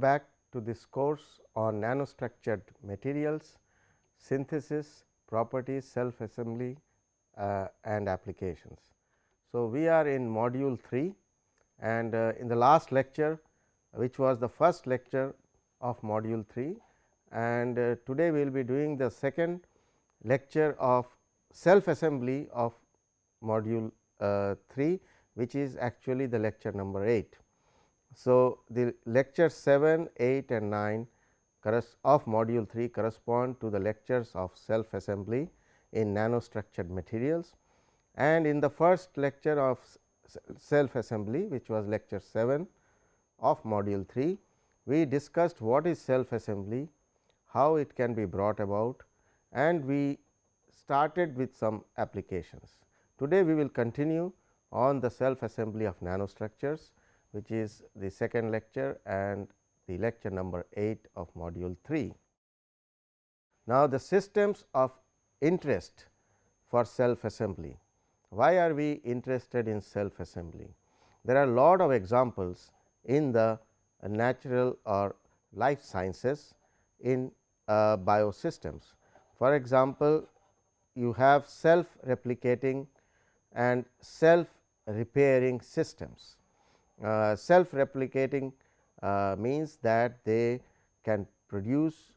Back to this course on nanostructured materials, synthesis, properties, self assembly uh, and applications. So, we are in module 3 and uh, in the last lecture which was the first lecture of module 3 and uh, today we will be doing the second lecture of self assembly of module uh, 3 which is actually the lecture number 8. So, the lecture 7, 8 and 9 of module 3 correspond to the lectures of self assembly in nanostructured materials and in the first lecture of self assembly which was lecture 7 of module 3 we discussed what is self assembly, how it can be brought about and we started with some applications. Today, we will continue on the self assembly of nanostructures which is the second lecture and the lecture number 8 of module 3. Now, the systems of interest for self assembly. Why are we interested in self assembly? There are a lot of examples in the natural or life sciences in uh, biosystems. For example, you have self replicating and self repairing systems. Uh, self replicating uh, means that they can produce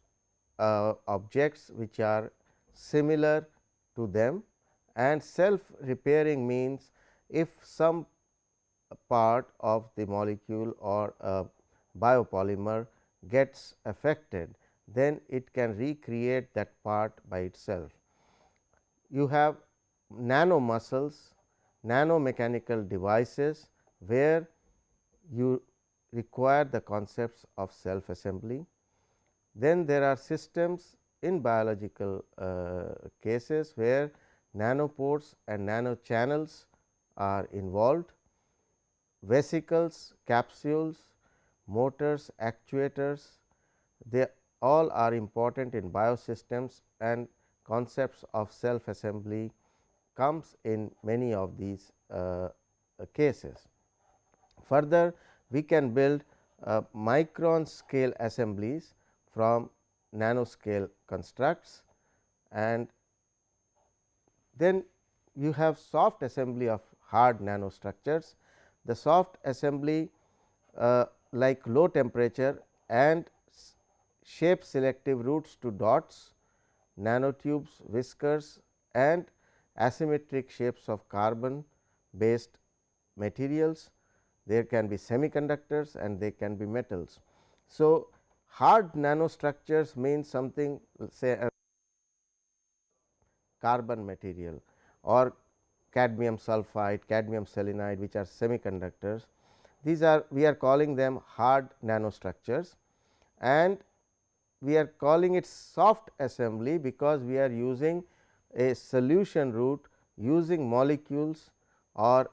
uh, objects which are similar to them and self repairing means if some part of the molecule or a biopolymer gets affected then it can recreate that part by itself. You have nano muscles, nano mechanical devices where you require the concepts of self assembly. Then there are systems in biological uh, cases where nanopores and nano channels are involved, vesicles, capsules, motors, actuators, they all are important in biosystems and concepts of self assembly comes in many of these uh, cases. Further, we can build uh, micron scale assemblies from nanoscale constructs and then you have soft assembly of hard nanostructures. The soft assembly uh, like low temperature and shape selective routes to dots, nanotubes, whiskers and asymmetric shapes of carbon based materials. There can be semiconductors and they can be metals. So, hard nanostructures means something say carbon material or cadmium sulphide, cadmium selenide which are semiconductors. These are we are calling them hard nanostructures and we are calling it soft assembly because we are using a solution route using molecules or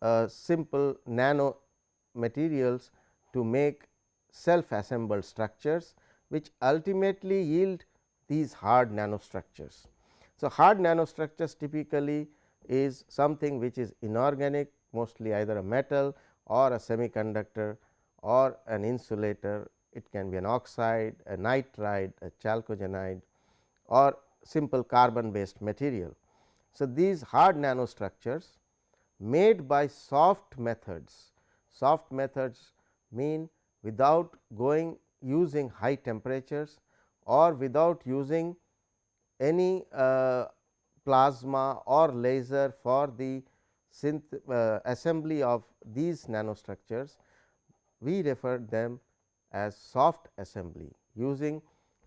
Uh, simple nano materials to make self assembled structures which ultimately yield these hard nanostructures. So, hard nanostructures typically is something which is inorganic mostly either a metal or a semiconductor or an insulator. It can be an oxide, a nitride, a chalcogenide or simple carbon based material. So, these hard nanostructures made by soft methods, soft methods mean without going using high temperatures or without using any uh, plasma or laser for the uh, assembly of these nanostructures, we refer them as soft assembly using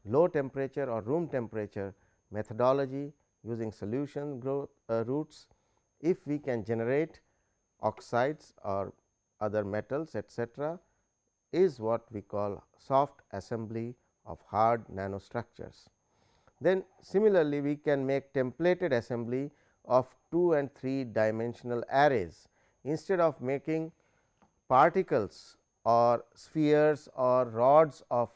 low temperature or room temperature methodology using solution growth uh, routes. If we can generate oxides or other metals etcetera, is what we call soft assembly of hard nanostructures. Then similarly, we can make templated assembly of 2 and 3 dimensional arrays instead of making particles or spheres or rods of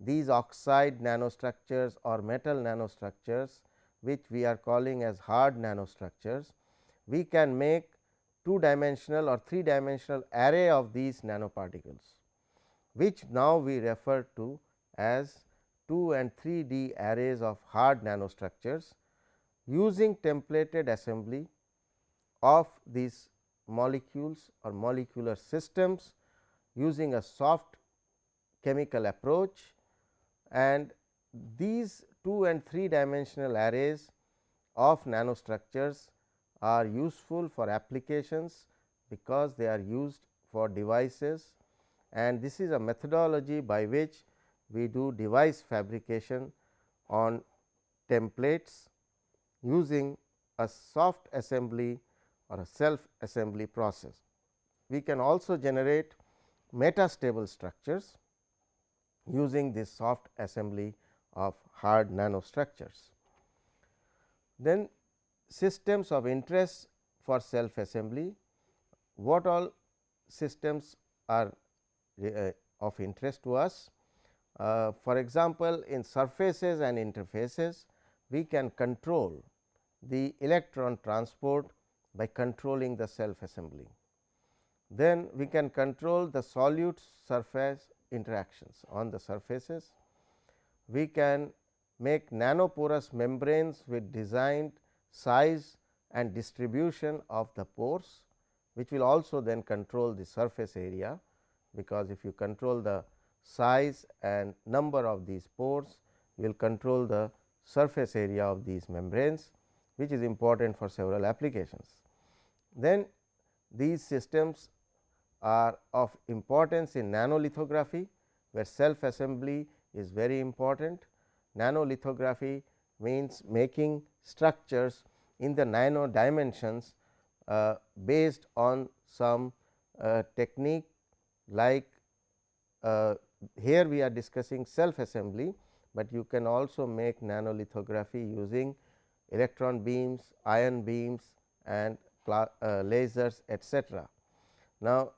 these oxide nanostructures or metal nanostructures which we are calling as hard nanostructures. We can make two dimensional or three dimensional array of these nanoparticles. which now we refer to as 2 and 3 D arrays of hard nanostructures using templated assembly of these molecules or molecular systems using a soft chemical approach and these 2 and 3 dimensional arrays of nanostructures are useful for applications because they are used for devices and this is a methodology by which we do device fabrication on templates using a soft assembly or a self assembly process. We can also generate metastable structures using this soft assembly of hard nanostructures. Then systems of interest for self assembly, what all systems are uh, of interest to us. Uh, for example, in surfaces and interfaces, we can control the electron transport by controlling the self assembly. Then we can control the solute surface interactions on the surfaces. We can make nanoporous membranes with designed size and distribution of the pores, which will also then control the surface area, because if you control the size and number of these pores, you will control the surface area of these membranes, which is important for several applications. Then these systems are of importance in nanolithography, where self assembly is very important. Nanolithography means making structures in the nano dimensions uh, based on some uh, technique like uh, here we are discussing self assembly, but you can also make nanolithography using electron beams, ion beams and uh, lasers etcetera. Now,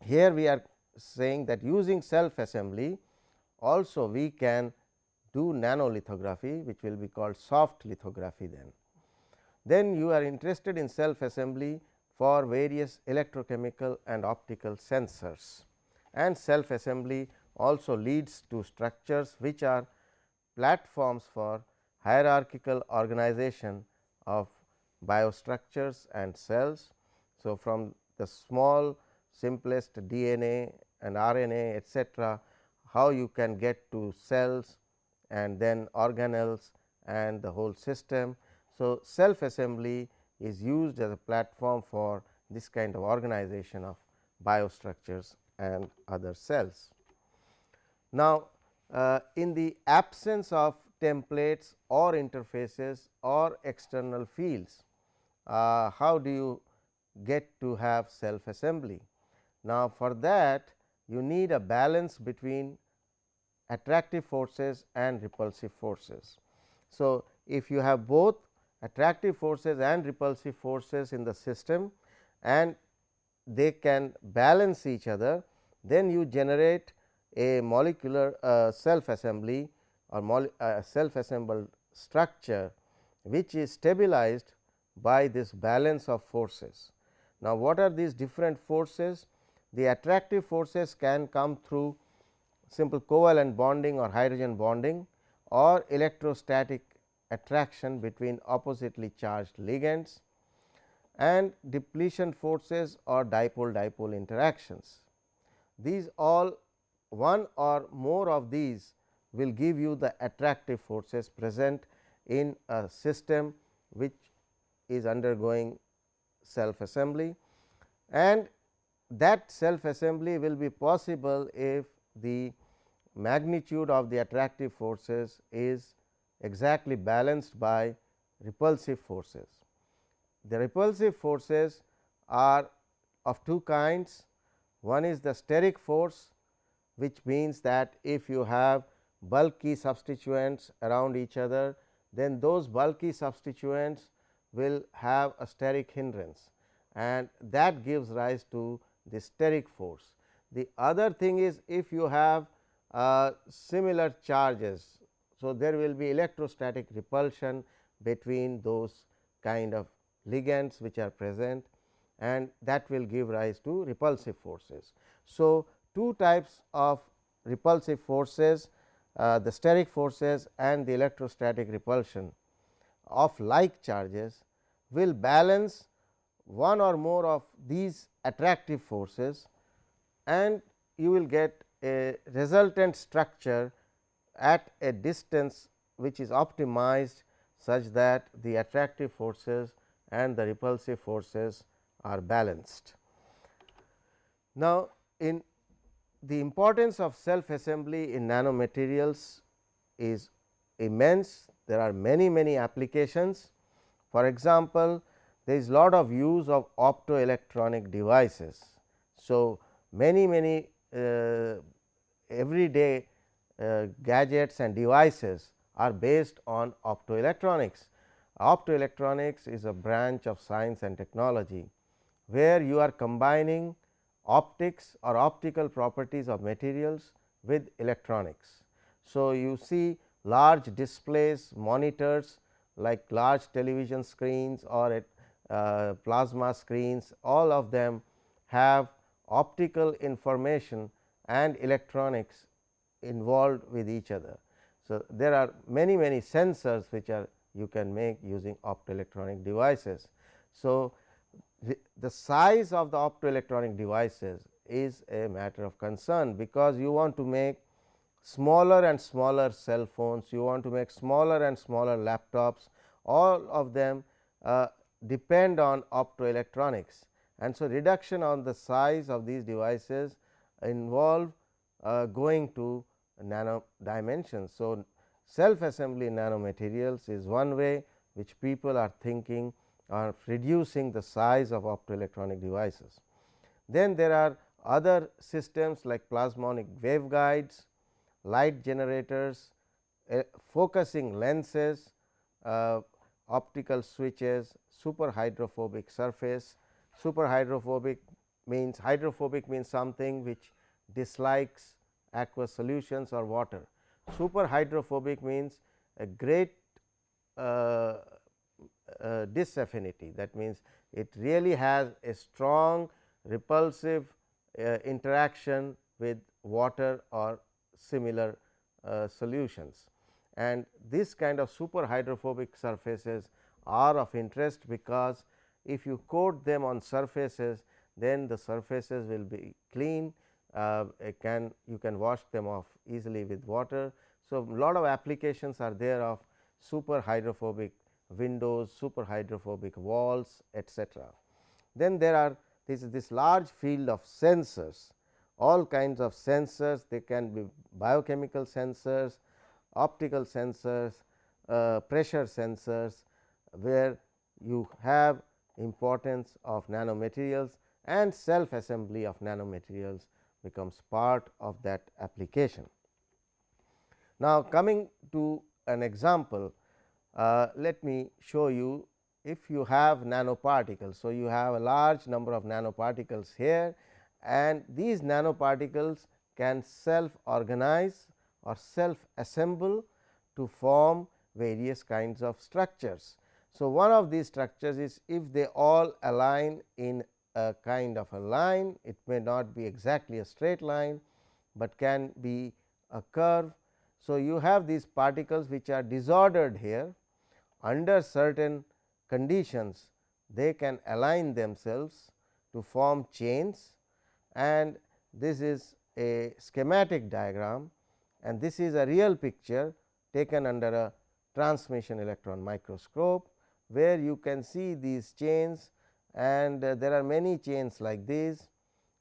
here we are saying that using self assembly also we can do nanolithography which will be called soft lithography then. Then you are interested in self assembly for various electrochemical and optical sensors and self assembly also leads to structures which are platforms for hierarchical organization of biostructures and cells. So, from the small simplest DNA and RNA etcetera, how you can get to cells and then organelles and the whole system. So, self assembly is used as a platform for this kind of organization of biostructures and other cells. Now, uh, in the absence of templates or interfaces or external fields, uh, how do you get to have self assembly? Now, for that you need a balance between attractive forces and repulsive forces. So, if you have both attractive forces and repulsive forces in the system and they can balance each other, then you generate a molecular uh, self assembly or uh, self assembled structure, which is stabilized by this balance of forces. Now, what are these different forces? The attractive forces can come through simple covalent bonding or hydrogen bonding or electrostatic attraction between oppositely charged ligands and depletion forces or dipole dipole interactions. These all one or more of these will give you the attractive forces present in a system which is undergoing self assembly and that self assembly will be possible if the magnitude of the attractive forces is exactly balanced by repulsive forces. The repulsive forces are of two kinds. One is the steric force, which means that if you have bulky substituents around each other, then those bulky substituents will have a steric hindrance and that gives rise to the steric force. The other thing is if you have uh, similar charges. So, there will be electrostatic repulsion between those kind of ligands which are present and that will give rise to repulsive forces. So, two types of repulsive forces uh, the steric forces and the electrostatic repulsion of like charges will balance one or more of these attractive forces and you will get a resultant structure at a distance which is optimized such that the attractive forces and the repulsive forces are balanced. Now, in the importance of self assembly in nanomaterials is immense. There are many many applications. For example, there is lot of use of optoelectronic devices. So, many many everyday uh, gadgets and devices are based on optoelectronics. Optoelectronics is a branch of science and technology, where you are combining optics or optical properties of materials with electronics. So, you see large displays monitors like large television screens or uh, plasma screens all of them have optical information and electronics involved with each other. So, there are many many sensors which are you can make using optoelectronic devices. So, the size of the optoelectronic devices is a matter of concern, because you want to make smaller and smaller cell phones, you want to make smaller and smaller laptops, all of them uh, depend on optoelectronics. And so, reduction on the size of these devices involve uh, going to nano dimensions. So, self assembly nanomaterials is one way which people are thinking of reducing the size of optoelectronic devices. Then there are other systems like plasmonic waveguides, light generators, uh, focusing lenses, uh, optical switches, super hydrophobic surface. Super hydrophobic means hydrophobic means something which dislikes aqueous solutions or water. Super hydrophobic means a great uh, uh, disaffinity that means, it really has a strong repulsive uh, interaction with water or similar uh, solutions. And this kind of super hydrophobic surfaces are of interest, because if you coat them on surfaces then the surfaces will be clean uh, can you can wash them off easily with water. So, lot of applications are there of super hydrophobic windows, super hydrophobic walls etcetera. Then there are this this large field of sensors, all kinds of sensors they can be biochemical sensors, optical sensors, uh, pressure sensors, where you have importance of nanomaterials and self assembly of nanomaterials becomes part of that application. Now, coming to an example, uh, let me show you if you have nanoparticles. So, you have a large number of nanoparticles here and these nanoparticles can self organize or self assemble to form various kinds of structures. So, one of these structures is if they all align in a kind of a line, it may not be exactly a straight line, but can be a curve. So, you have these particles which are disordered here under certain conditions they can align themselves to form chains and this is a schematic diagram and this is a real picture taken under a transmission electron microscope, where you can see these chains and uh, there are many chains like this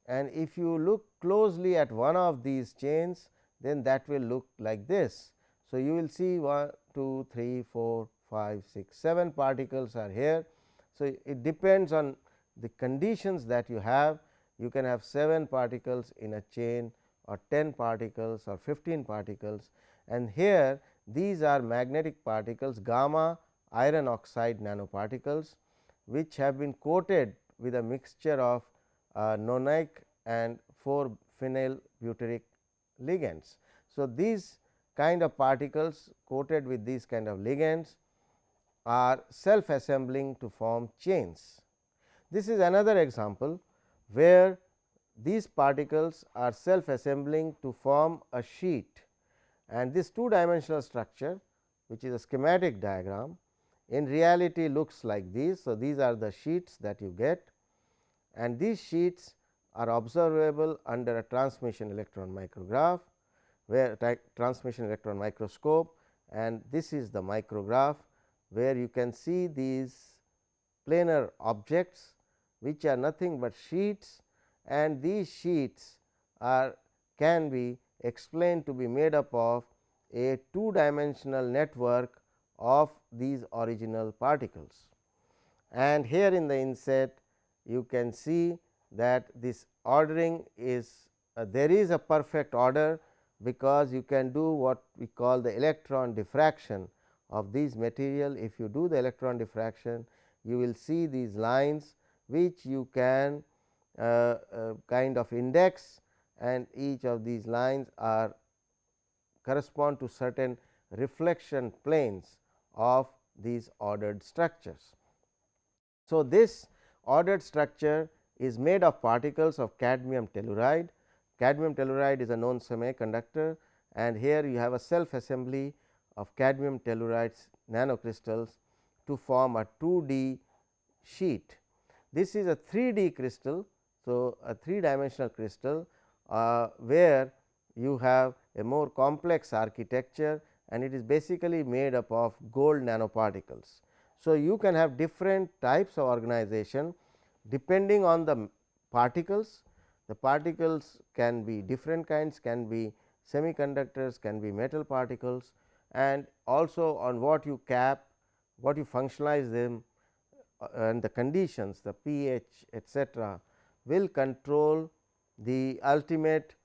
and if you look closely at one of these chains then that will look like this. So, you will see 1 2 3 4 5 6 7 particles are here. So, it depends on the conditions that you have you can have 7 particles in a chain or 10 particles or 15 particles and here these are magnetic particles gamma iron oxide nanoparticles which have been coated with a mixture of uh, nonic and 4 phenyl butyric ligands. So, these kind of particles coated with these kind of ligands are self assembling to form chains. This is another example, where these particles are self assembling to form a sheet and this two dimensional structure which is a schematic diagram in reality looks like this. So, these are the sheets that you get. And these sheets are observable under a transmission electron micrograph, where transmission electron microscope. And this is the micrograph, where you can see these planar objects which are nothing but sheets. And these sheets are can be explained to be made up of a two dimensional network of these original particles. And here in the inset you can see that this ordering is uh, there is a perfect order, because you can do what we call the electron diffraction of these material. If you do the electron diffraction, you will see these lines which you can uh, uh, kind of index and each of these lines are correspond to certain reflection planes of these ordered structures. So, this ordered structure is made of particles of cadmium telluride. Cadmium telluride is a known semiconductor and here you have a self assembly of cadmium telluride nanocrystals to form a 2D sheet. This is a 3D crystal. So, a 3 dimensional crystal uh, where you have a more complex architecture and it is basically made up of gold nanoparticles. So, you can have different types of organization depending on the particles. The particles can be different kinds, can be semiconductors, can be metal particles and also on what you cap, what you functionalize them uh, and the conditions the pH etcetera will control the ultimate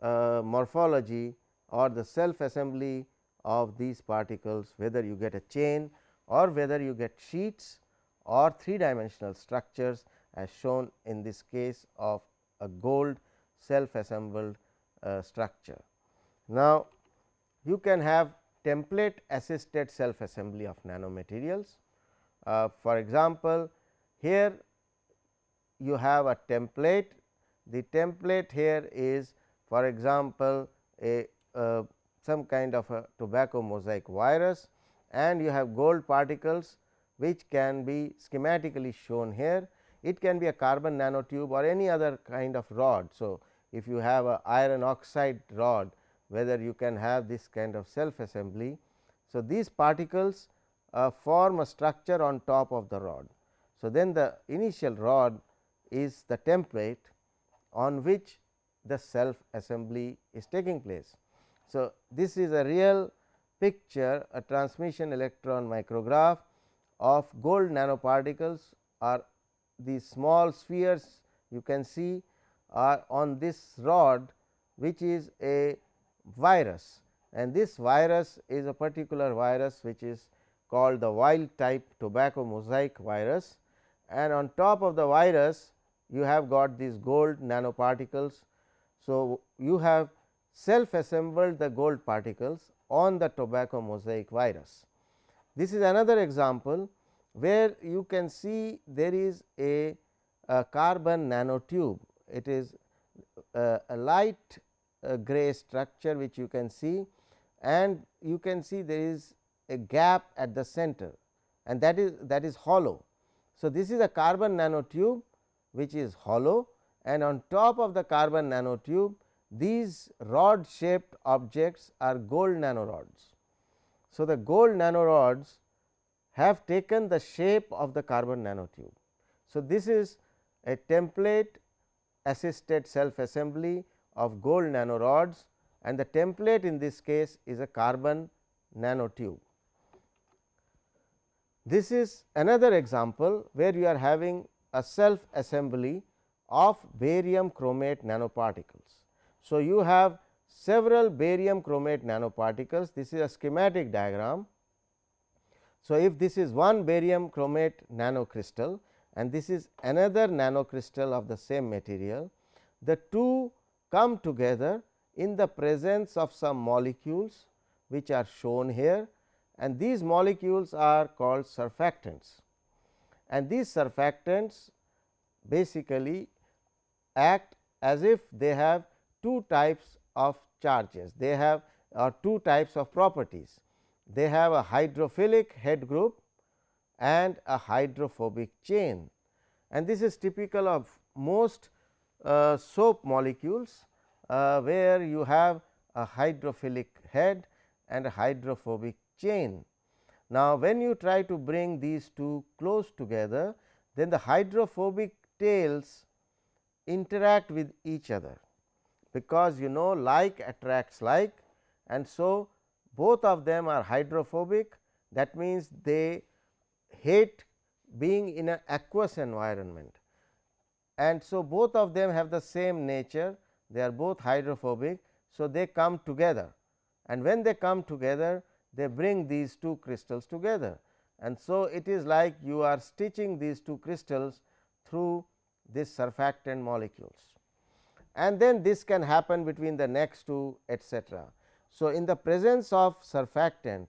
uh, morphology or the self assembly of these particles whether you get a chain or whether you get sheets or three dimensional structures as shown in this case of a gold self assembled uh, structure. Now, you can have template assisted self assembly of nanomaterials. Uh, for example, here you have a template, the template here is for example, a uh, some kind of a tobacco mosaic virus and you have gold particles which can be schematically shown here. It can be a carbon nanotube or any other kind of rod. So, if you have a iron oxide rod whether you can have this kind of self assembly. So, these particles uh, form a structure on top of the rod. So, then the initial rod is the template on which the self assembly is taking place. So, this is a real picture a transmission electron micrograph of gold nanoparticles or these small spheres you can see are on this rod which is a virus and this virus is a particular virus which is called the wild type tobacco mosaic virus and on top of the virus you have got these gold nanoparticles. So, you have self assembled the gold particles on the tobacco mosaic virus. This is another example where you can see there is a, a carbon nanotube. It is a, a light uh, gray structure which you can see and you can see there is a gap at the center and that is that is hollow. So, this is a carbon nanotube which is hollow and on top of the carbon nanotube these rod shaped objects are gold nanorods. So, the gold nanorods have taken the shape of the carbon nanotube. So, this is a template assisted self assembly of gold nanorods and the template in this case is a carbon nanotube. This is another example where you are having a self assembly of barium chromate nanoparticles. So, you have several barium chromate nanoparticles this is a schematic diagram. So, if this is one barium chromate nanocrystal and this is another nanocrystal of the same material, the two come together in the presence of some molecules which are shown here and these molecules are called surfactants and these surfactants basically act as if they have two types of charges. They have uh, two types of properties. They have a hydrophilic head group and a hydrophobic chain and this is typical of most uh, soap molecules uh, where you have a hydrophilic head and a hydrophobic chain. Now, when you try to bring these two close together, then the hydrophobic tails interact with each other, because you know like attracts like and so both of them are hydrophobic. That means they hate being in an aqueous environment. And so both of them have the same nature. They are both hydrophobic. So, they come together. And when they come together they bring these two crystals together. And so it is like you are stitching these two crystals through this surfactant molecules and then this can happen between the next two etcetera. So, in the presence of surfactant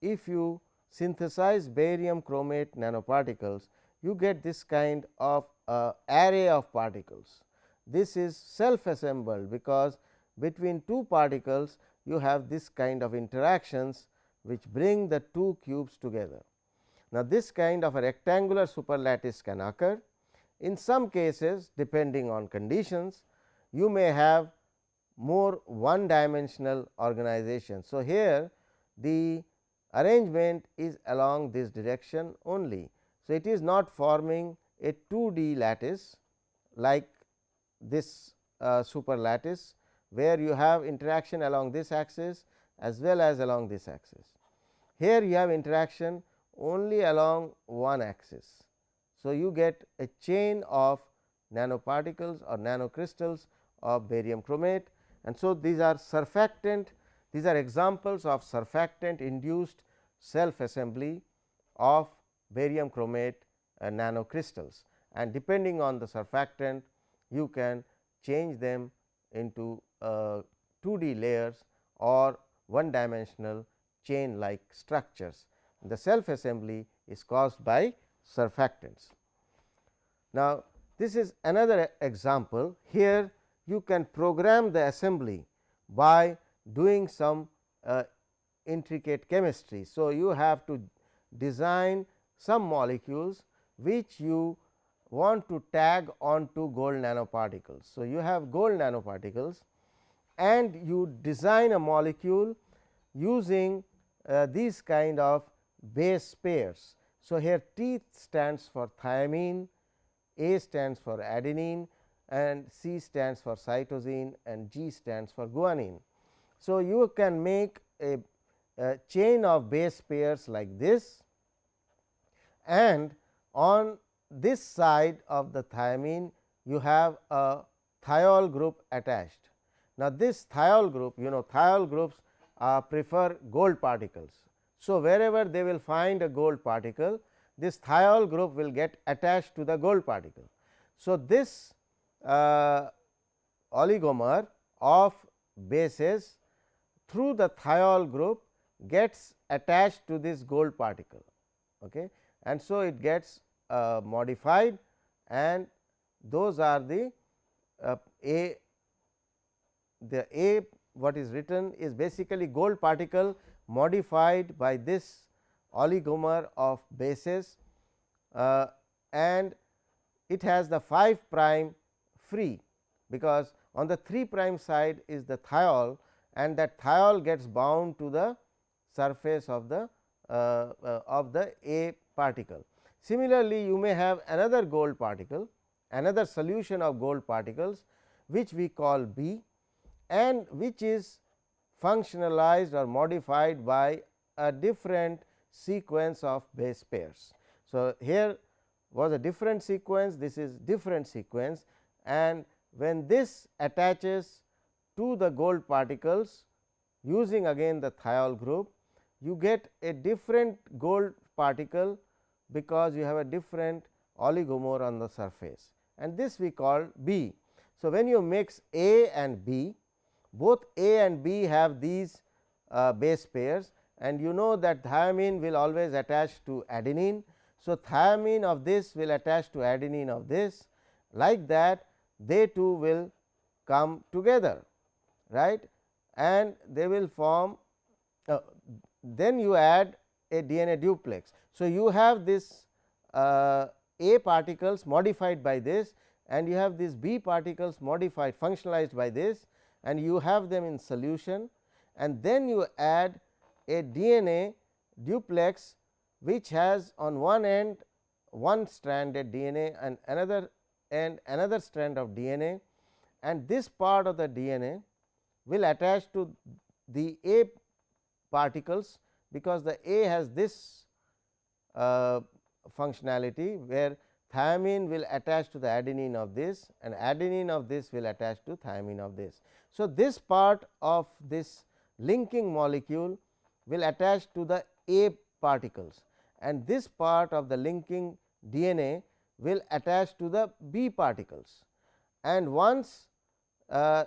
if you synthesize barium chromate nanoparticles you get this kind of uh, array of particles. This is self assembled because between two particles you have this kind of interactions which bring the two cubes together. Now, this kind of a rectangular superlattice can occur. In some cases depending on conditions you may have more one dimensional organization. So, here the arrangement is along this direction only. So, it is not forming a 2 D lattice like this uh, superlattice where you have interaction along this axis as well as along this axis. Here you have interaction only along one axis. So, you get a chain of nanoparticles or nanocrystals of barium chromate and so these are surfactant these are examples of surfactant induced self assembly of barium chromate uh, nanocrystals and depending on the surfactant you can change them into uh, 2 D layers or one dimensional chain like structures. The self assembly is caused by surfactants. Now, this is another example here you can program the assembly by doing some uh, intricate chemistry. So, you have to design some molecules which you want to tag onto gold nanoparticles. So, you have gold nanoparticles and you design a molecule using uh, these kind of base pairs. So, here T stands for thiamine, A stands for adenine and C stands for cytosine and G stands for guanine. So, you can make a, a chain of base pairs like this and on this side of the thiamine you have a thiol group attached. Now, this thiol group you know thiol groups uh, prefer gold particles. So, wherever they will find a gold particle this thiol group will get attached to the gold particle. So, this oligomer of bases through the thiol group gets attached to this gold particle okay. and so it gets uh, modified and those are the uh, A the A what is written is basically gold particle modified by this oligomer of bases uh, and it has the 5 prime free because on the 3 prime side is the thiol and that thiol gets bound to the surface of the uh, uh, of the A particle. Similarly, you may have another gold particle another solution of gold particles which we call B and which is functionalized or modified by a different sequence of base pairs. So, here was a different sequence this is different sequence and when this attaches to the gold particles using again the thiol group you get a different gold particle because you have a different oligomer on the surface and this we call B. So, when you mix A and B both A and B have these uh, base pairs and you know that thiamine will always attach to adenine. So, thiamine of this will attach to adenine of this like that they two will come together right and they will form uh, then you add a DNA duplex. So, you have this uh, A particles modified by this and you have these B particles modified functionalized by this and you have them in solution and then you add a DNA duplex which has on one end one stranded DNA and another end another strand of DNA and this part of the DNA will attach to the A particles because the A has this uh, functionality where thymine will attach to the adenine of this and adenine of this will attach to thymine of this. So, this part of this linking molecule will attach to the A particles and this part of the linking DNA will attach to the B particles and once uh,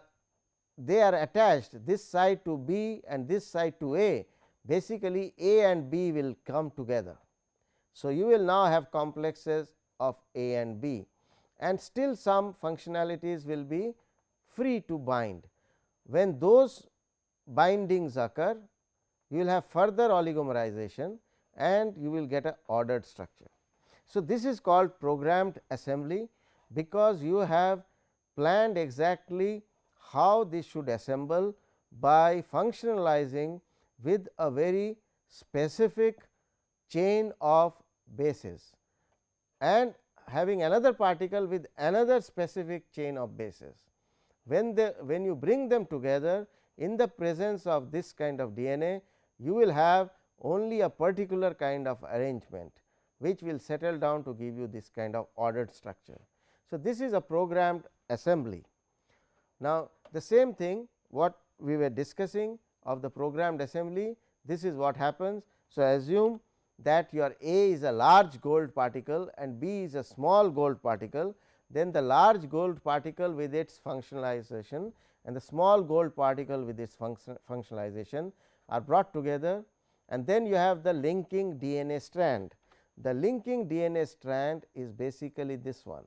they are attached this side to B and this side to A basically A and B will come together. So, you will now have complexes of A and B and still some functionalities will be free to bind. When those bindings occur, you will have further oligomerization and you will get a ordered structure. So, this is called programmed assembly because you have planned exactly how this should assemble by functionalizing with a very specific chain of bases and having another particle with another specific chain of bases. When the when you bring them together in the presence of this kind of DNA, you will have only a particular kind of arrangement, which will settle down to give you this kind of ordered structure. So, this is a programmed assembly. Now, the same thing what we were discussing of the programmed assembly, this is what happens. So, assume that your A is a large gold particle and B is a small gold particle, then the large gold particle with its functionalization and the small gold particle with its function functionalization are brought together and then you have the linking DNA strand. The linking DNA strand is basically this one.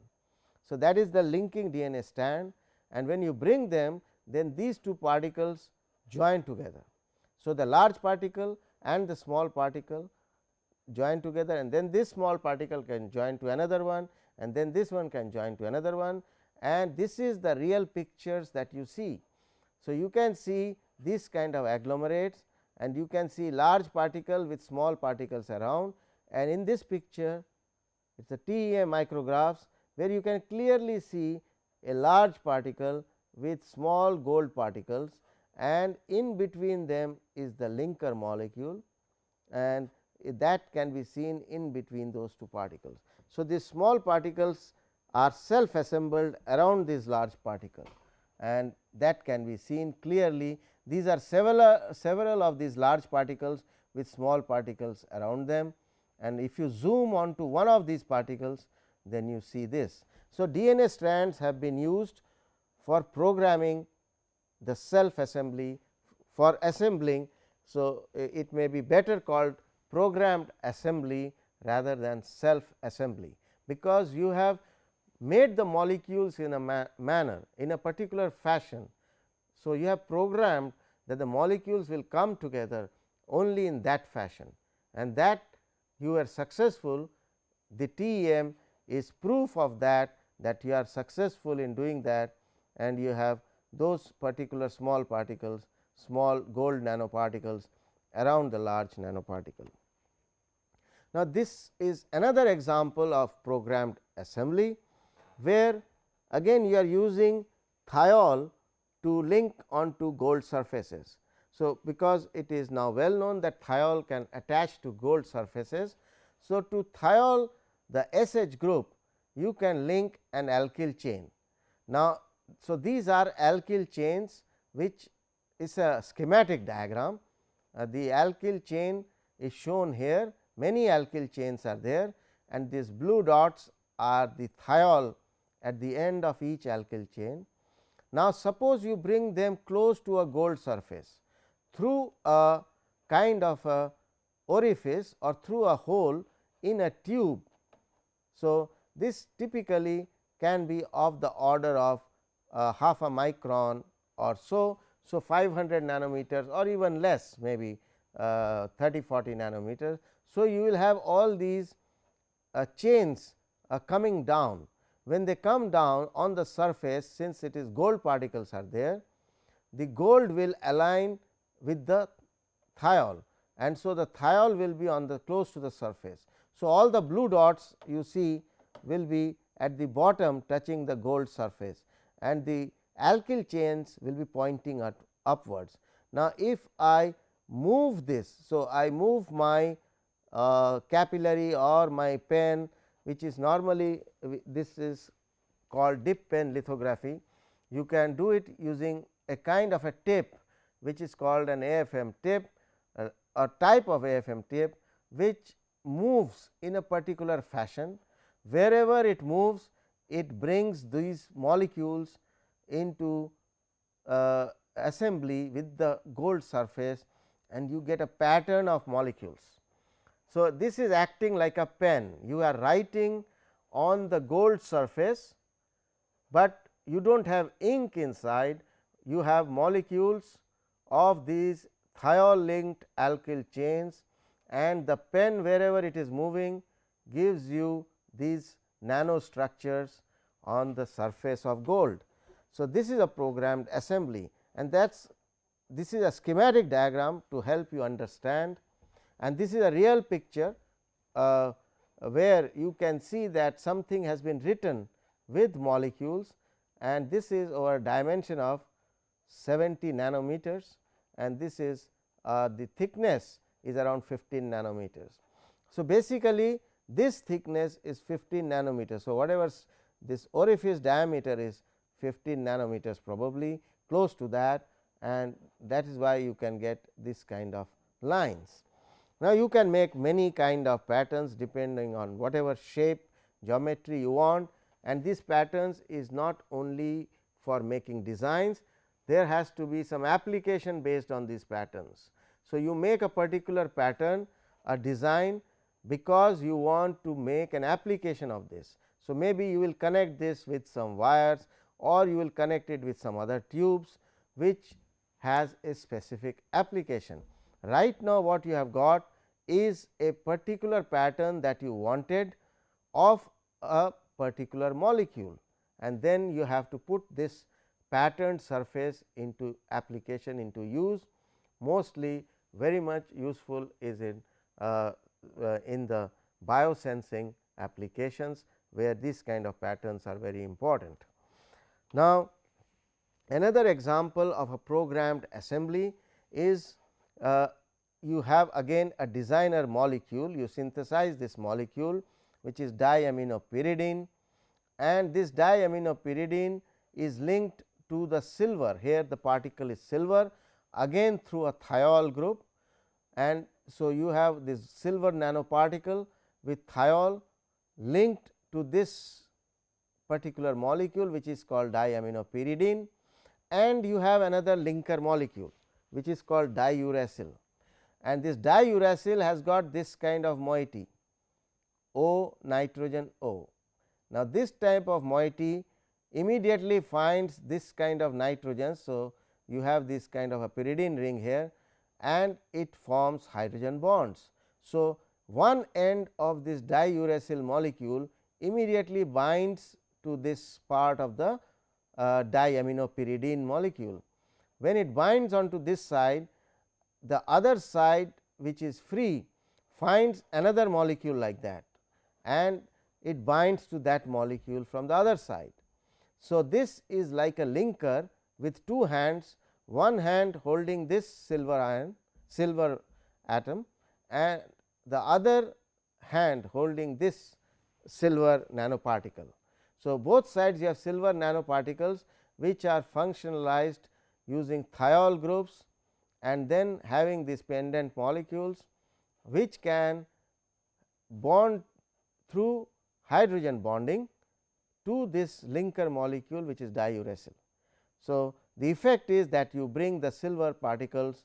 So, that is the linking DNA strand and when you bring them then these two particles join together. So, the large particle and the small particle join together and then this small particle can join to another one and then this one can join to another one and this is the real pictures that you see. So, you can see this kind of agglomerates and you can see large particle with small particles around and in this picture it is a TEM micrographs where you can clearly see a large particle with small gold particles and in between them is the linker molecule and that can be seen in between those two particles. So, these small particles are self assembled around this large particle and that can be seen clearly. These are several, several of these large particles with small particles around them and if you zoom onto one of these particles then you see this. So, DNA strands have been used for programming the self assembly for assembling. So, it may be better called programmed assembly rather than self assembly, because you have made the molecules in a ma manner in a particular fashion. So, you have programmed that the molecules will come together only in that fashion and that you are successful the TEM is proof of that that you are successful in doing that and you have those particular small particles small gold nanoparticles around the large nanoparticle. Now, this is another example of programmed assembly, where again you are using thiol to link onto gold surfaces. So, because it is now well known that thiol can attach to gold surfaces. So, to thiol the SH group you can link an alkyl chain. Now, so these are alkyl chains which is a schematic diagram. Uh, the alkyl chain is shown here many alkyl chains are there and these blue dots are the thiol at the end of each alkyl chain. Now, suppose you bring them close to a gold surface through a kind of a orifice or through a hole in a tube. So, this typically can be of the order of uh, half a micron or so. So, 500 nanometers or even less maybe uh, 30 40 nanometers. So, you will have all these uh, chains uh, coming down. When they come down on the surface since it is gold particles are there, the gold will align with the thiol and so the thiol will be on the close to the surface. So, all the blue dots you see will be at the bottom touching the gold surface and the alkyl chains will be pointing at upwards. Now, if I move this, so I move my uh, capillary or my pen which is normally this is called dip pen lithography. You can do it using a kind of a tip which is called an AFM tip uh, a type of AFM tip which moves in a particular fashion. Wherever it moves it brings these molecules into uh, assembly with the gold surface and you get a pattern of molecules. So, this is acting like a pen. You are writing on the gold surface, but you do not have ink inside. You have molecules of these thiol linked alkyl chains and the pen wherever it is moving gives you these nanostructures on the surface of gold. So, this is a programmed assembly and that is this is a schematic diagram to help you understand and this is a real picture uh, where you can see that something has been written with molecules and this is our dimension of 70 nanometers and this is uh, the thickness is around 15 nanometers. So, basically this thickness is 15 nanometers. So, whatever this orifice diameter is 15 nanometers probably close to that and that is why you can get this kind of lines. Now, you can make many kind of patterns depending on whatever shape geometry you want and these patterns is not only for making designs, there has to be some application based on these patterns. So, you make a particular pattern a design because you want to make an application of this. So, maybe you will connect this with some wires or you will connect it with some other tubes which has a specific application. Right now, what you have got is a particular pattern that you wanted of a particular molecule and then you have to put this patterned surface into application into use mostly very much useful is in uh, uh, in the biosensing applications where these kind of patterns are very important. Now, another example of a programmed assembly is uh, you have again a designer molecule you synthesize this molecule which is diaminopyridine and this diaminopyridine is linked to the silver. Here the particle is silver again through a thiol group. And so you have this silver nanoparticle with thiol linked to this particular molecule which is called diaminopyridine and you have another linker molecule which is called diuracil and this diuracil has got this kind of moiety O nitrogen O. Now, this type of moiety immediately finds this kind of nitrogen. So, you have this kind of a pyridine ring here and it forms hydrogen bonds. So, one end of this diuracil molecule immediately binds to this part of the uh, diaminopyridine molecule. When it binds onto this side, the other side which is free finds another molecule like that and it binds to that molecule from the other side. So, this is like a linker with two hands one hand holding this silver ion silver atom and the other hand holding this silver nanoparticle. So, both sides you have silver nanoparticles which are functionalized using thiol groups and then having these pendant molecules which can bond through hydrogen bonding to this linker molecule which is diuracil. So, the effect is that you bring the silver particles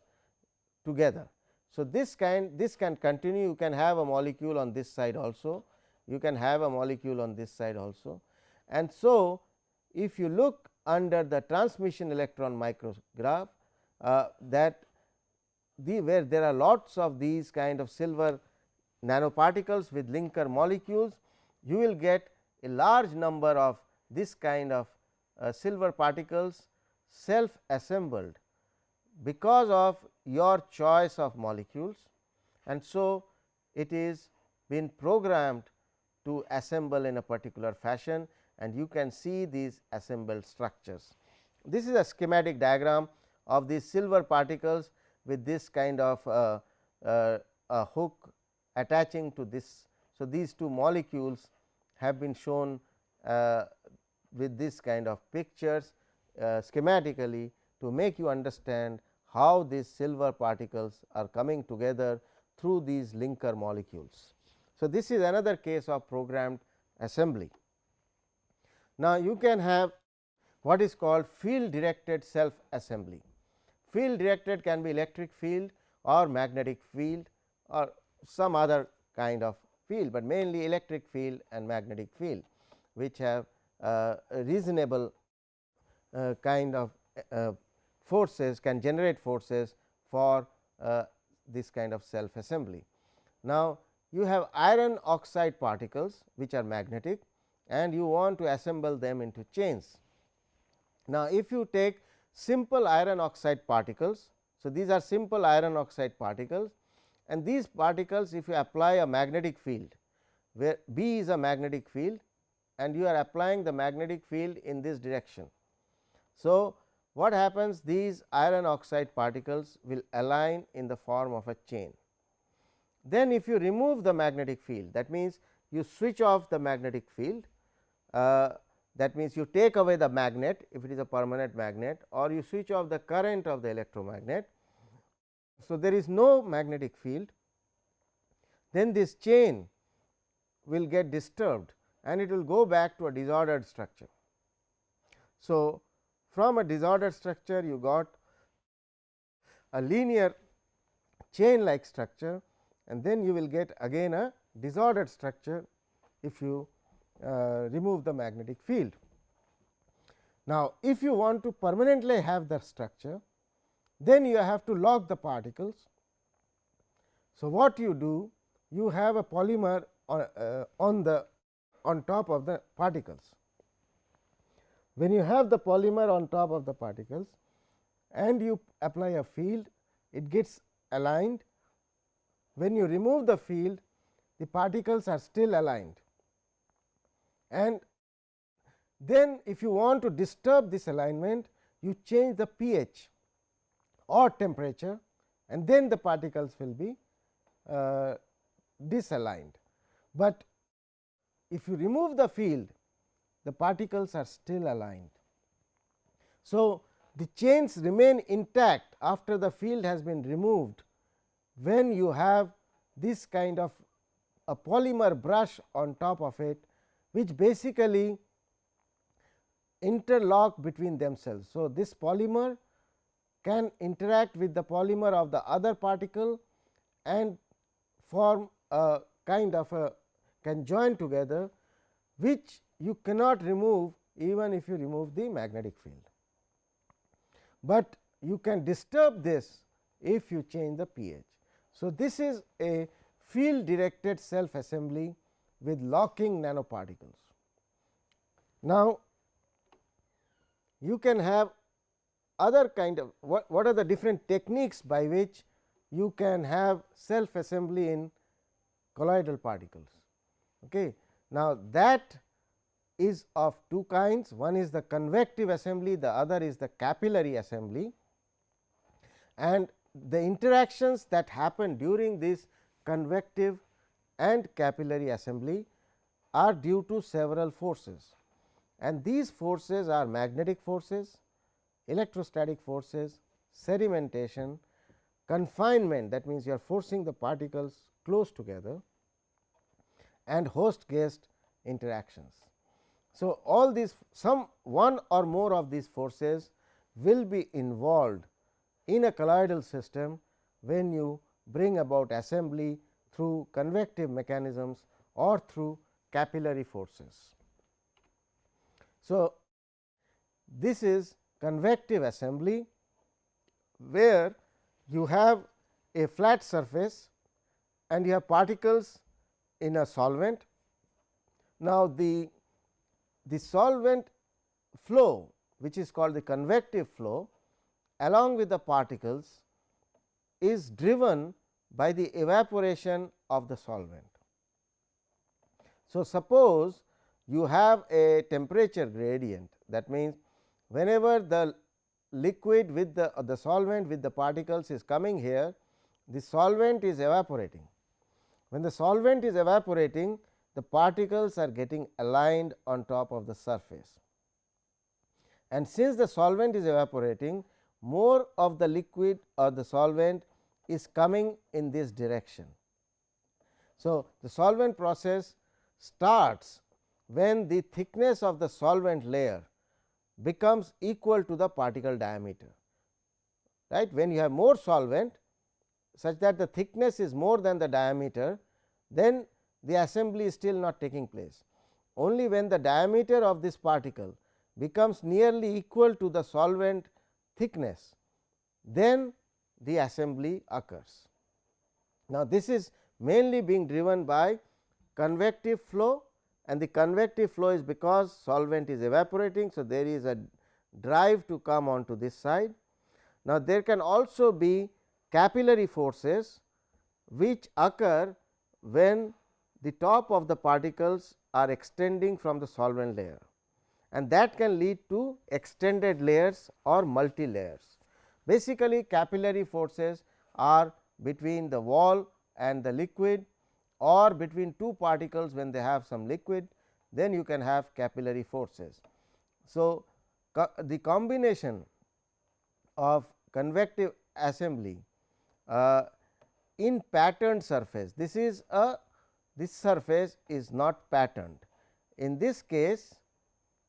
together. So, this kind this can continue you can have a molecule on this side also you can have a molecule on this side also And so, if you look under the transmission electron micrograph uh, that the where there are lots of these kind of silver nanoparticles with linker molecules, you will get a large number of this kind of uh, silver particles self assembled because of your choice of molecules and so it is been programmed to assemble in a particular fashion and you can see these assembled structures. This is a schematic diagram of these silver particles with this kind of uh, uh, a hook attaching to this. So, these two molecules have been shown uh, with this kind of pictures uh, schematically to make you understand how these silver particles are coming together through these linker molecules. So, this is another case of programmed assembly. Now, you can have what is called field directed self assembly. Field directed can be electric field or magnetic field or some other kind of field, but mainly electric field and magnetic field which have uh, reasonable uh, kind of uh, forces can generate forces for uh, this kind of self assembly. Now, you have iron oxide particles which are magnetic and you want to assemble them into chains. Now, if you take simple iron oxide particles. So, these are simple iron oxide particles and these particles if you apply a magnetic field where B is a magnetic field and you are applying the magnetic field in this direction. So, what happens these iron oxide particles will align in the form of a chain. Then if you remove the magnetic field that means, you switch off the magnetic field uh, that means, you take away the magnet if it is a permanent magnet or you switch off the current of the electromagnet. So, there is no magnetic field then this chain will get disturbed and it will go back to a disordered structure. So, from a disordered structure you got a linear chain like structure and then you will get again a disordered structure if you uh, remove the magnetic field. Now, if you want to permanently have the structure, then you have to lock the particles. So, what you do? You have a polymer on, uh, on the on top of the particles. When you have the polymer on top of the particles and you apply a field, it gets aligned. When you remove the field, the particles are still aligned and then if you want to disturb this alignment you change the pH or temperature and then the particles will be uh, disaligned. But if you remove the field the particles are still aligned. So, the chains remain intact after the field has been removed when you have this kind of a polymer brush on top of it which basically interlock between themselves. So, this polymer can interact with the polymer of the other particle and form a kind of a can join together which you cannot remove even if you remove the magnetic field. But you can disturb this if you change the pH. So, this is a field directed self assembly with locking nanoparticles. Now, you can have other kind of what, what are the different techniques by which you can have self assembly in colloidal particles. Okay. Now, that is of two kinds one is the convective assembly the other is the capillary assembly and the interactions that happen during this convective and capillary assembly are due to several forces and these forces are magnetic forces, electrostatic forces, sedimentation, confinement that means, you are forcing the particles close together and host guest interactions. So, all these some one or more of these forces will be involved in a colloidal system when you bring about assembly through convective mechanisms or through capillary forces. So, this is convective assembly where you have a flat surface and you have particles in a solvent. Now, the, the solvent flow which is called the convective flow along with the particles is driven by the evaporation of the solvent. So, suppose you have a temperature gradient that means, whenever the liquid with the, the solvent with the particles is coming here, the solvent is evaporating. When the solvent is evaporating, the particles are getting aligned on top of the surface. And since the solvent is evaporating, more of the liquid or the solvent is coming in this direction. So, the solvent process starts when the thickness of the solvent layer becomes equal to the particle diameter. Right? When you have more solvent such that the thickness is more than the diameter, then the assembly is still not taking place. Only when the diameter of this particle becomes nearly equal to the solvent thickness, then the assembly occurs. Now, this is mainly being driven by convective flow and the convective flow is because solvent is evaporating. So, there is a drive to come onto this side. Now, there can also be capillary forces which occur when the top of the particles are extending from the solvent layer and that can lead to extended layers or multi layers. Basically capillary forces are between the wall and the liquid or between two particles when they have some liquid then you can have capillary forces. So, co the combination of convective assembly uh, in patterned surface this is a this surface is not patterned. In this case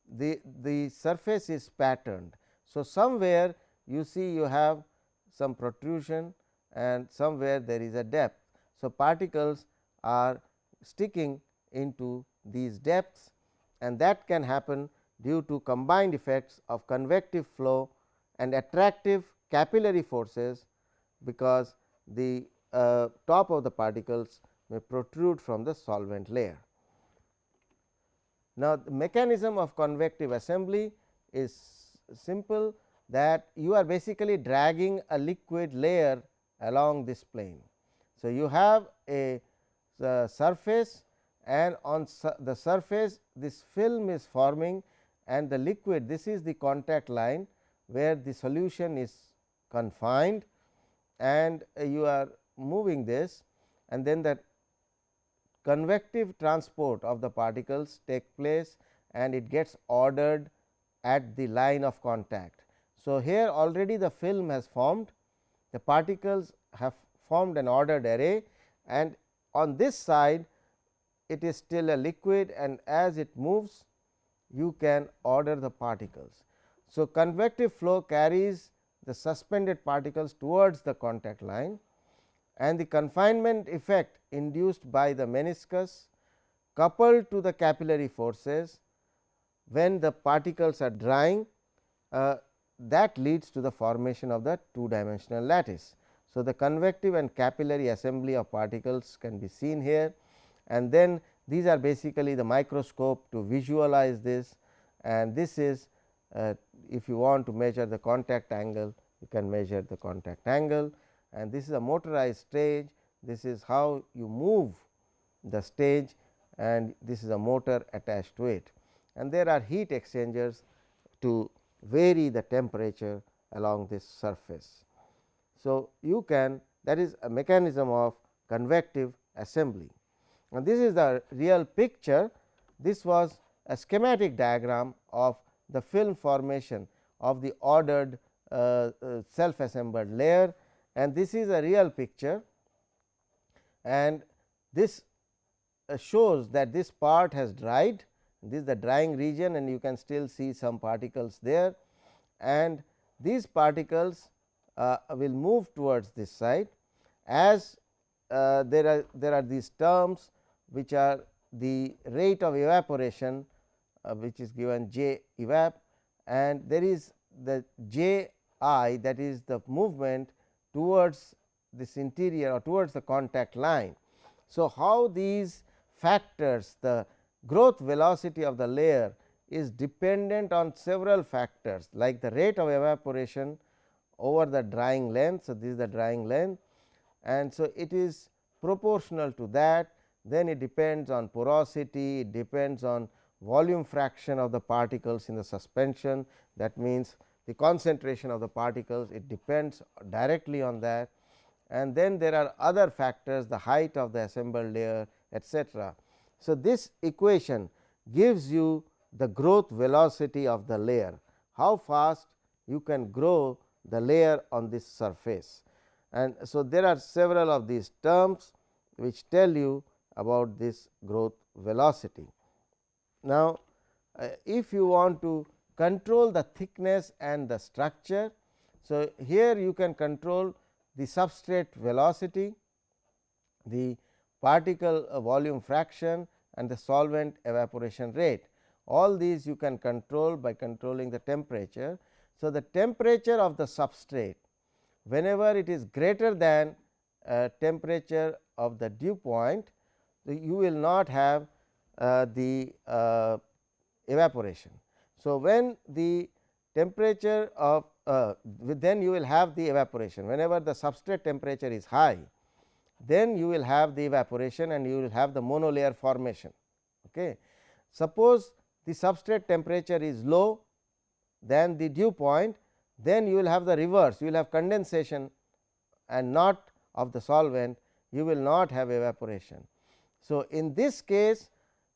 the, the surface is patterned. So, somewhere you see you have some protrusion and somewhere there is a depth. So, particles are sticking into these depths and that can happen due to combined effects of convective flow and attractive capillary forces, because the uh, top of the particles may protrude from the solvent layer. Now, the mechanism of convective assembly is simple that you are basically dragging a liquid layer along this plane. So, you have a surface and on su the surface this film is forming and the liquid this is the contact line where the solution is confined and uh, you are moving this and then that convective transport of the particles take place and it gets ordered at the line of contact. So, here already the film has formed the particles have formed an ordered array and on this side it is still a liquid and as it moves you can order the particles. So, convective flow carries the suspended particles towards the contact line and the confinement effect induced by the meniscus coupled to the capillary forces when the particles are drying uh, that leads to the formation of the two dimensional lattice. So, the convective and capillary assembly of particles can be seen here and then these are basically the microscope to visualize this and this is uh, if you want to measure the contact angle you can measure the contact angle and this is a motorized stage this is how you move the stage and this is a motor attached to it and there are heat exchangers to vary the temperature along this surface. So, you can that is a mechanism of convective assembly. and this is the real picture. This was a schematic diagram of the film formation of the ordered uh, uh, self assembled layer. And this is a real picture. And this uh, shows that this part has dried. This is the drying region and you can still see some particles there. And these particles uh, will move towards this side as uh, there are there are these terms which are the rate of evaporation uh, which is given j evap and there is the j i that is the movement towards this interior or towards the contact line. So, how these factors the growth velocity of the layer is dependent on several factors like the rate of evaporation over the drying length. So, this is the drying length and so it is proportional to that then it depends on porosity, it depends on volume fraction of the particles in the suspension that means the concentration of the particles it depends directly on that and then there are other factors the height of the assembled layer etcetera. So, this equation gives you the growth velocity of the layer how fast you can grow the layer on this surface and so there are several of these terms which tell you about this growth velocity. Now, uh, if you want to control the thickness and the structure. So, here you can control the substrate velocity, the particle uh, volume fraction and the solvent evaporation rate. All these you can control by controlling the temperature. So, the temperature of the substrate whenever it is greater than uh, temperature of the dew point, you will not have uh, the uh, evaporation. So, when the temperature of uh, then you will have the evaporation whenever the substrate temperature is high then you will have the evaporation and you will have the monolayer formation. Okay. Suppose the substrate temperature is low than the dew point then you will have the reverse you will have condensation and not of the solvent you will not have evaporation. So, in this case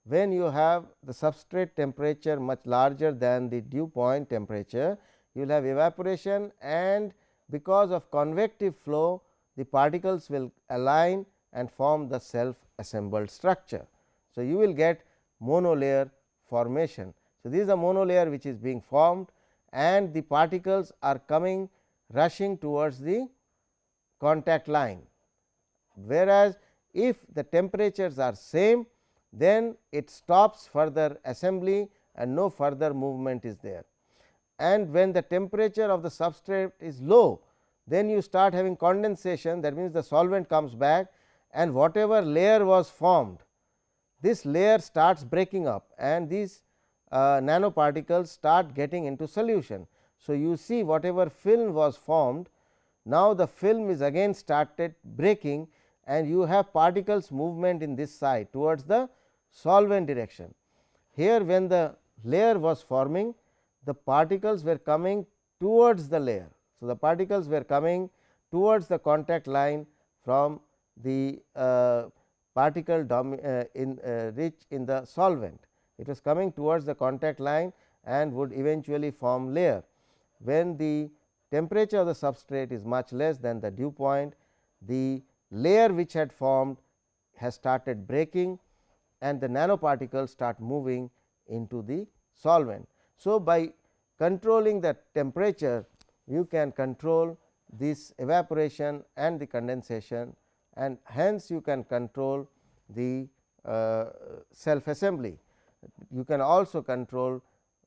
when you have the substrate temperature much larger than the dew point temperature, you will have evaporation and because of convective flow the particles will align and form the self assembled structure. So, you will get monolayer formation. So, this is a monolayer which is being formed and the particles are coming rushing towards the contact line. Whereas, if the temperatures are same then it stops further assembly and no further movement is there. And when the temperature of the substrate is low, then you start having condensation that means the solvent comes back and whatever layer was formed, this layer starts breaking up and these uh, nanoparticles start getting into solution. So, you see whatever film was formed, now the film is again started breaking and you have particles movement in this side towards the solvent direction. Here when the layer was forming the particles were coming towards the layer. So, the particles were coming towards the contact line from the uh, particle uh, in uh, rich in the solvent. It was coming towards the contact line and would eventually form layer. When the temperature of the substrate is much less than the dew point, the layer which had formed has started breaking and the nanoparticles start moving into the solvent. So, by controlling the temperature you can control this evaporation and the condensation and hence you can control the uh, self assembly. You can also control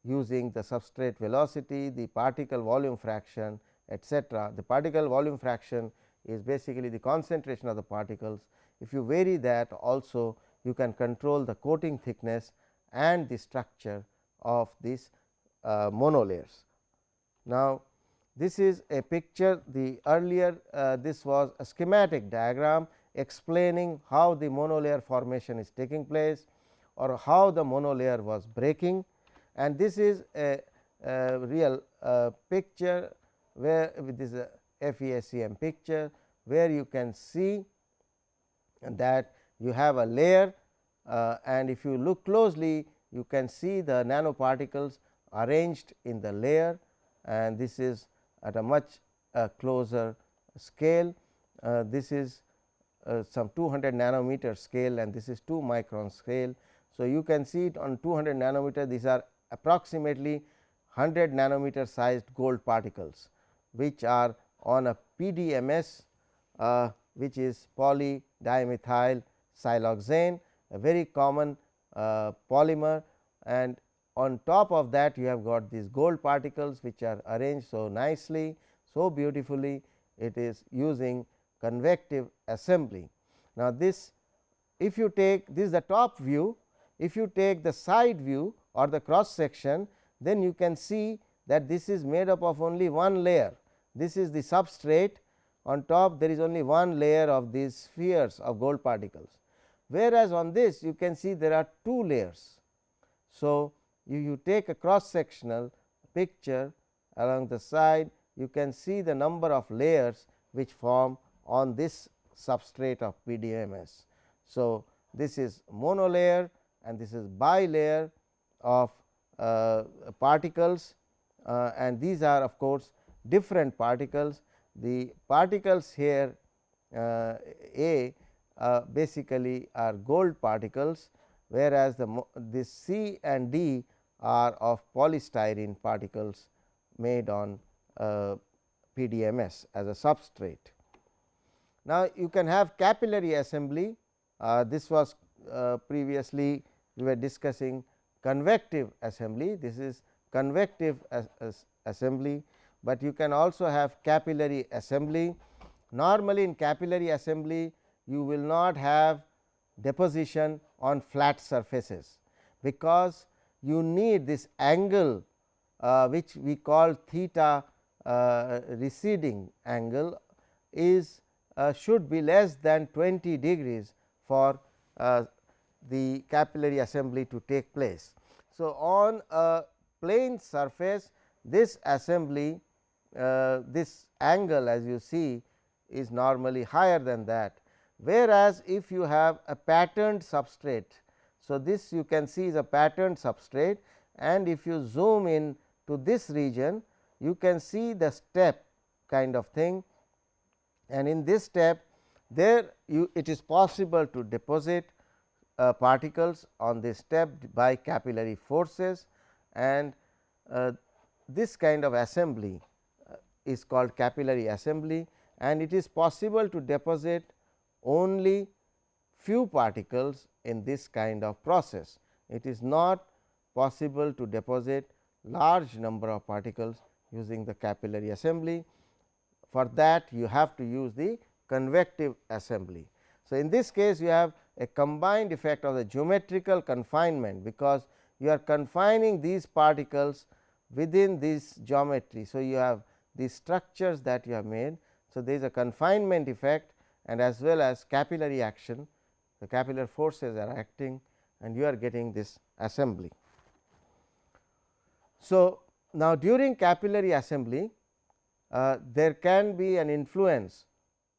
using the substrate velocity, the particle volume fraction etcetera. The particle volume fraction is basically the concentration of the particles. If you vary that also you can control the coating thickness and the structure of these uh, monolayers. Now, this is a picture the earlier uh, this was a schematic diagram explaining how the monolayer formation is taking place or how the monolayer was breaking and this is a, a real uh, picture where this is a FESEM picture where you can see that you have a layer uh, and if you look closely you can see the nanoparticles arranged in the layer and this is at a much uh, closer scale. Uh, this is uh, some 200 nanometer scale and this is 2 micron scale. So, you can see it on 200 nanometer these are approximately 100 nanometer sized gold particles which are on a PDMS uh, which is poly dimethyl siloxane a very common uh, polymer and on top of that you have got these gold particles which are arranged so nicely so beautifully it is using convective assembly. Now, this if you take this is the top view if you take the side view or the cross section then you can see that this is made up of only one layer this is the substrate on top there is only one layer of these spheres of gold particles whereas on this you can see there are two layers. So, you, you take a cross sectional picture along the side you can see the number of layers which form on this substrate of PDMS. So, this is monolayer and this is bilayer of uh, particles uh, and these are of course, different particles. The particles here uh, A uh, basically are gold particles, whereas, the this C and D are of polystyrene particles made on uh, PDMS as a substrate. Now, you can have capillary assembly uh, this was previously we were discussing convective assembly this is convective as, as assembly, but you can also have capillary assembly. Normally, in capillary assembly you will not have deposition on flat surfaces, because you need this angle uh, which we call theta uh, receding angle is uh, should be less than 20 degrees for uh, the capillary assembly to take place. So, on a plane surface this assembly uh, this angle as you see is normally higher than that. Whereas, if you have a patterned substrate. So, this you can see is a patterned substrate and if you zoom in to this region you can see the step kind of thing and in this step there you it is possible to deposit uh, particles on this step by capillary forces and uh, this kind of assembly uh, is called capillary assembly and it is possible to deposit only few particles in this kind of process. It is not possible to deposit large number of particles using the capillary assembly. For that you have to use the convective assembly. So, in this case you have a combined effect of the geometrical confinement, because you are confining these particles within this geometry. So, you have these structures that you have made. So, there is a confinement effect and as well as capillary action the capillary forces are acting and you are getting this assembly. So, now during capillary assembly uh, there can be an influence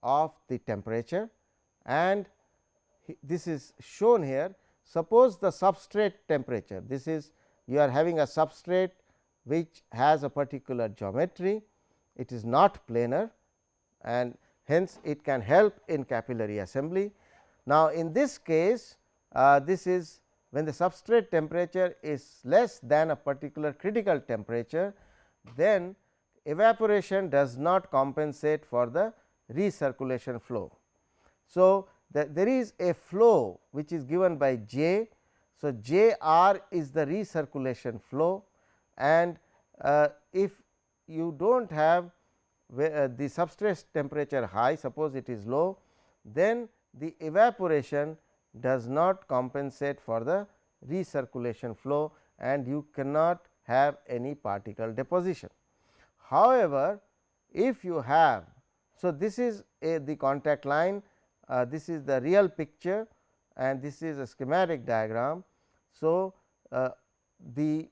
of the temperature and this is shown here. Suppose the substrate temperature this is you are having a substrate which has a particular geometry it is not planar and hence it can help in capillary assembly. Now, in this case uh, this is when the substrate temperature is less than a particular critical temperature then evaporation does not compensate for the recirculation flow. So, the, there is a flow which is given by J. So, J r is the recirculation flow and uh, if you do not have uh, the substrate temperature high suppose it is low then the evaporation does not compensate for the recirculation flow and you cannot have any particle deposition. However, if you have so this is a the contact line uh, this is the real picture and this is a schematic diagram. So, uh, the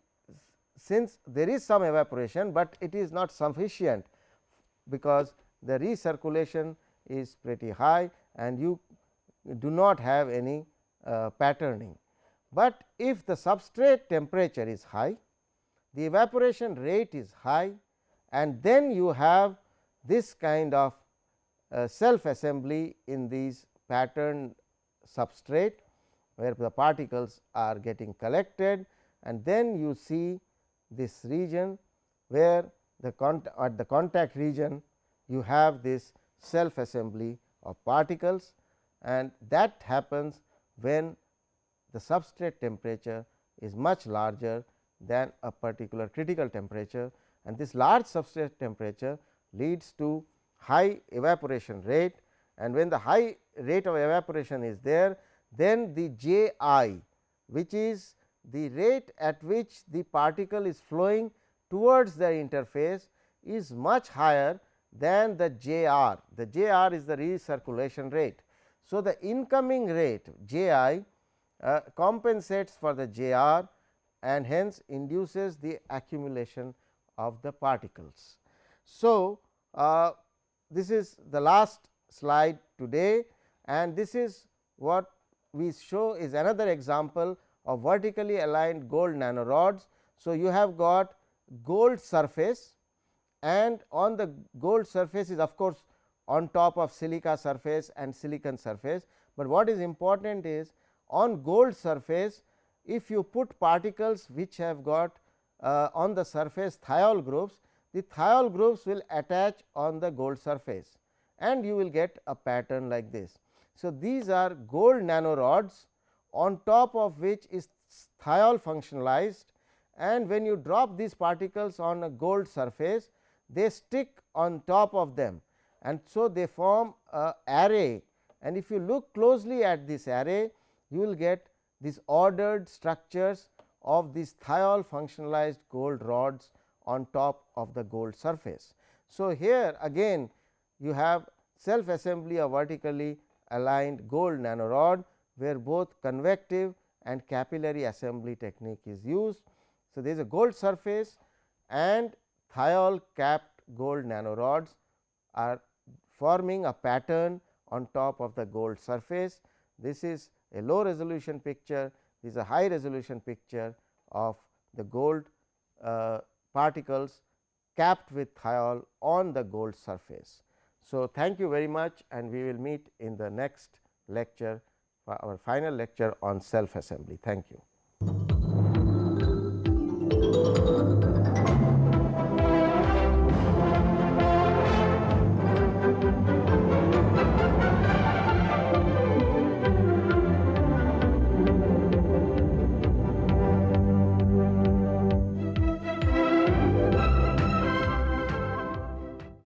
since there is some evaporation, but it is not sufficient because the recirculation is pretty high and you do not have any uh, patterning. But if the substrate temperature is high, the evaporation rate is high and then you have this kind of Uh, self assembly in these patterned substrate where the particles are getting collected and then you see this region where the at the contact region you have this self assembly of particles and that happens when the substrate temperature is much larger than a particular critical temperature and this large substrate temperature leads to high evaporation rate and when the high rate of evaporation is there then the J i which is the rate at which the particle is flowing towards the interface is much higher than the J r. The J r is the recirculation rate. So, the incoming rate J i uh, compensates for the J r and hence induces the accumulation of the particles. So, uh, this is the last slide today and this is what we show is another example of vertically aligned gold nanorods. So, you have got gold surface and on the gold surface is of course, on top of silica surface and silicon surface, but what is important is on gold surface if you put particles which have got uh, on the surface thiol groups, the thiol groups will attach on the gold surface and you will get a pattern like this. So, these are gold nanorods on top of which is thiol functionalized and when you drop these particles on a gold surface they stick on top of them and so they form a array and if you look closely at this array you will get these ordered structures of these thiol functionalized gold rods on top of the gold surface. So, here again you have self assembly of vertically aligned gold nanorod, where both convective and capillary assembly technique is used. So, there is a gold surface and thiol capped gold nanorods are forming a pattern on top of the gold surface. This is a low resolution picture, this is a high resolution picture of the gold uh, particles capped with thiol on the gold surface. So, thank you very much and we will meet in the next lecture for our final lecture on self assembly. Thank you.